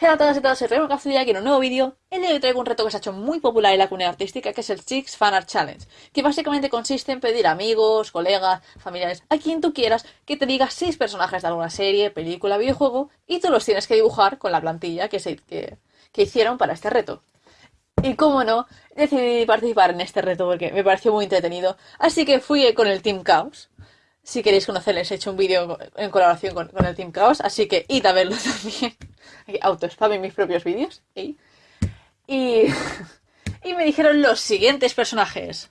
Hola a todas y todos, soy Remo Cazulla aquí en un nuevo vídeo. El día de hoy traigo un reto que se ha hecho muy popular en la comunidad artística, que es el Chicks Fan Art Challenge, que básicamente consiste en pedir a amigos, colegas, familiares, a quien tú quieras, que te diga seis personajes de alguna serie, película, videojuego, y tú los tienes que dibujar con la plantilla que, se, que hicieron para este reto. Y como no, decidí participar en este reto porque me pareció muy entretenido, así que fui con el Team Chaos. Si queréis conocerles, he hecho un vídeo en colaboración con, con, el Team Chaos, así que id a verlo también. Autospam en mis propios vídeos. Y, y me dijeron los siguientes personajes.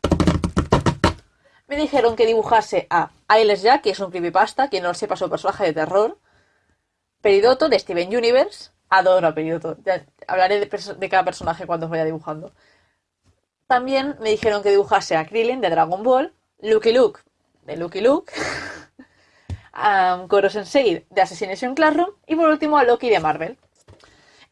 Me dijeron que dibujase a Ailes Jack, que es un creepypasta, quien no lo sepa, es un personaje de terror. Peridoto de Steven Universe. Adoro a Peridoto. Ya hablaré de, de cada personaje cuando vaya dibujando. También me dijeron que dibujase a Krillin de Dragon Ball. Lucky Luke de Lucky Luke, a Koro Sensei de Assassination Classroom y por último a Loki de Marvel.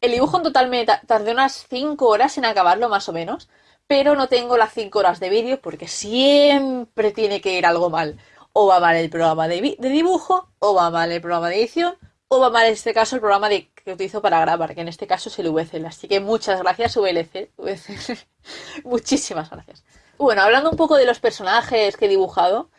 El dibujo en total me tardé unas 5 horas en acabarlo más o menos, pero no tengo las 5 horas de vídeo porque siempre tiene que ir algo mal. O va mal el programa de, dibujo, o va mal el programa de edición, o va mal en este caso el programa que utilizo para grabar, que en este caso es el VCL. Así que muchas gracias VLC. VCL. Muchísimas gracias. Bueno, hablando un poco de los personajes que he dibujado,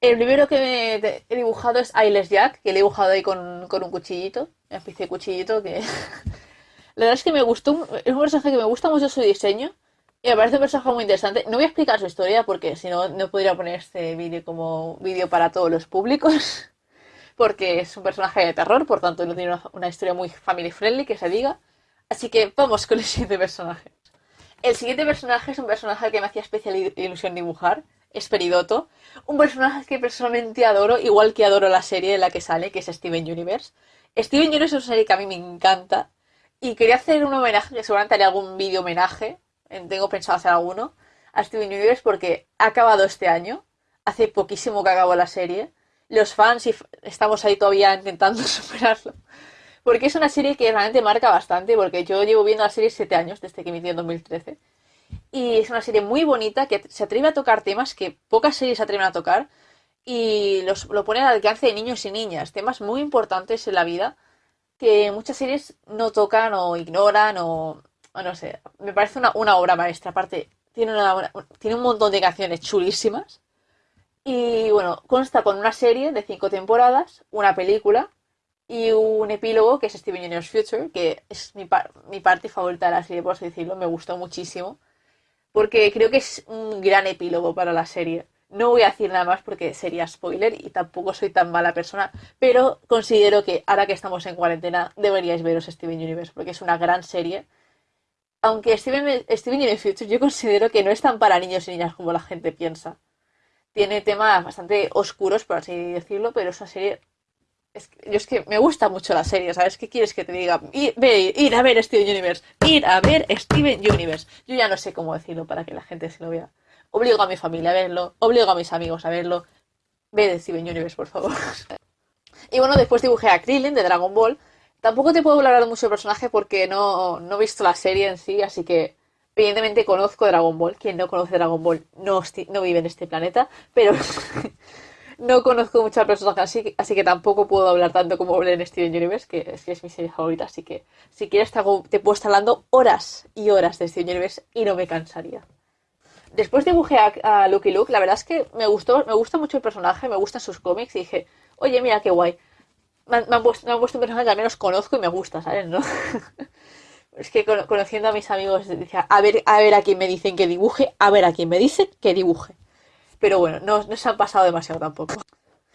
el primero que he dibujado es Ailes Jack, que le he dibujado ahí con, con un cuchillito, una especie de cuchillito que... La verdad es que me gustó, es un personaje que me gusta mucho su diseño y me parece un personaje muy interesante. No voy a explicar su historia porque si no, no podría poner este vídeo como vídeo para todos los públicos. Porque es un personaje de terror, por tanto no tiene una, una historia muy family friendly que se diga. Así que vamos con el siguiente personaje. El siguiente personaje es un personaje que me hacía especial ilusión dibujar es Peridoto, un personaje que personalmente adoro, igual que adoro la serie en la que sale, que es Steven Universe. Steven Universe es una serie que a mí me encanta y quería hacer un homenaje, que seguramente haré algún vídeo homenaje, tengo pensado hacer alguno, a Steven Universe porque ha acabado este año, hace poquísimo que acabó la serie, los fans y estamos ahí todavía intentando superarlo. Porque es una serie que realmente marca bastante, porque yo llevo viendo la serie 7 años, desde que emitió en 2013. Y es una serie muy bonita que se atreve a tocar temas que pocas series se atreven a tocar y los, lo pone al alcance de niños y niñas. Temas muy importantes en la vida que muchas series no tocan o ignoran o, o no sé. Me parece una, una, obra maestra. Aparte, tiene, una, tiene un montón de canciones chulísimas. Y bueno, consta con una serie de cinco temporadas, una película y un epílogo que es Steven Universe Future, que es mi, par mi parte favorita de la serie, por así decirlo. Me gustó muchísimo porque creo que es un gran epílogo para la serie. No voy a decir nada más porque sería spoiler y tampoco soy tan mala persona, pero considero que ahora que estamos en cuarentena deberíais veros Steven Universe porque es una gran serie. Aunque Steven, Steven Universe Future yo considero que no es tan para niños y niñas como la gente piensa. Tiene temas bastante oscuros, por así decirlo, pero es una serie es que, yo es que me gusta mucho la serie, ¿sabes? ¿Qué quieres que te diga? Ir, ir a ver Steven Universe, ir a ver Steven Universe. Yo ya no sé cómo decirlo para que la gente se lo vea. Obligo a mi familia a verlo, obligo a mis amigos a verlo. Ve Steven Universe, por favor. y bueno, después dibujé a Krillin de Dragon Ball. Tampoco te puedo hablar mucho del personaje porque no, no he visto la serie en sí, así que evidentemente conozco Dragon Ball. Quien no conoce Dragon Ball no, no vive en este planeta, pero no conozco mucho al personaje así, así que tampoco puedo hablar tanto como en Steven Universe, que es, que es mi serie favorita, así que si quieres te, puedo estar hablando horas y horas de Steven Universe y no me cansaría. Después dibujé a, a Lucky Luke, la verdad es que me gustó, me gusta mucho el personaje, me gustan sus cómics y dije, oye, mira qué guay. Me han, me han, puesto, me han puesto un personaje que al menos conozco y me gusta, ¿sabes? ¿No? es que conociendo a mis amigos decía, a ver, a ver a quién me dicen que dibuje, a ver a quién me dicen que dibuje. Pero bueno, no, no se han pasado demasiado tampoco.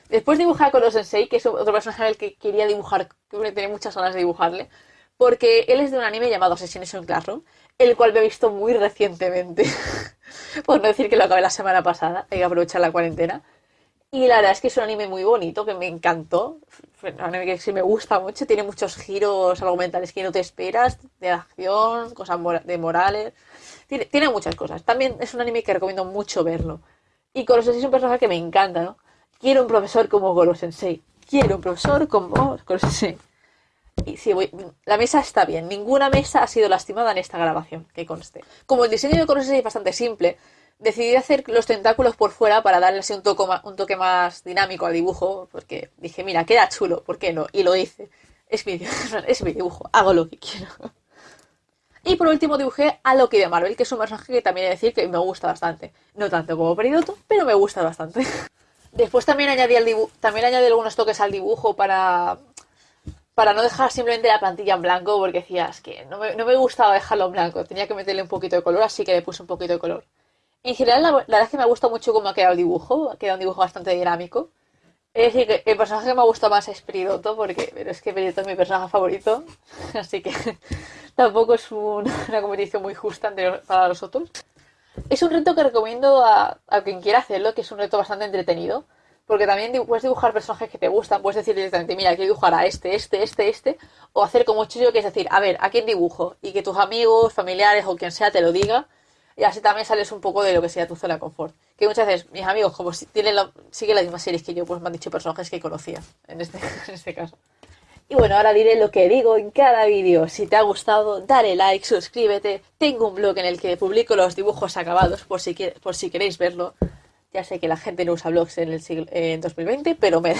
Después dibujé a Koro Sensei, que es otro personaje al que quería dibujar, que tenía muchas ganas de dibujarle, porque él es de un anime llamado Assassination Classroom, el cual me he visto muy recientemente, por no decir que lo acabé la semana pasada, hay que aprovechar la cuarentena. Y la verdad es que es un anime muy bonito, que me encantó, un anime que sí me gusta mucho, tiene muchos giros argumentales que no te esperas, de acción, cosas de morales, tiene, tiene muchas cosas. También es un anime que recomiendo mucho verlo. Y Goro Sensei es un personaje que me encanta, ¿no? Quiero un profesor como Goro Sensei. Quiero un profesor como Goro Sensei. Y sí, voy, la mesa está bien. Ninguna mesa ha sido lastimada en esta grabación, que conste. Como el diseño de Goro Sensei es bastante simple, decidí hacer los tentáculos por fuera para darle así un más, un toque más dinámico al dibujo, porque dije, mira, queda chulo, ¿por qué no? Y lo hice. es mi dibujo, hago lo que quiero. Y por último dibujé a Loki de Marvel, que es un personaje que también he de decir que me gusta bastante. No tanto como Peridoto, pero me gusta bastante. Después también añadí, también añadí algunos toques al dibujo para, para no dejar simplemente la plantilla en blanco, porque decías que no me, no me, gustaba dejarlo en blanco, tenía que meterle un poquito de color, así que le puse un poquito de color. En general, la, verdad es que me gusta mucho cómo ha quedado el dibujo, ha quedado un dibujo bastante dinámico. Es decir, que el personaje que me ha gustado más es Peridoto, porque pero es que Peridoto es mi personaje favorito, así que tampoco es una competición muy justa para los otros. Es un reto que recomiendo a, a, quien quiera hacerlo, que es un reto bastante entretenido, porque también puedes dibujar personajes que te gustan, puedes decir directamente, mira, quiero dibujar a este, este, este, este, o hacer como Chuyo, que es decir, a ver, ¿a quién dibujo? Y que tus amigos, familiares o quien sea te lo diga, y así también sales un poco de lo que sea tu zona de confort. Que muchas veces mis amigos, como si tienen la, siguen las mismas series que yo, pues me han dicho personajes que conocía, en este, en este caso. Y bueno, ahora diré lo que digo en cada vídeo. Si te ha gustado, dale like, suscríbete. Tengo un blog en el que publico los dibujos acabados, por si, por si queréis verlo. Ya sé que la gente no usa blogs en el siglo, en 2020, pero me.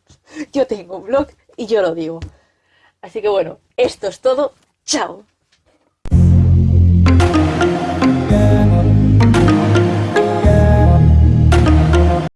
Yo tengo un blog y yo lo digo. Así que bueno, esto es todo. ¡Chao!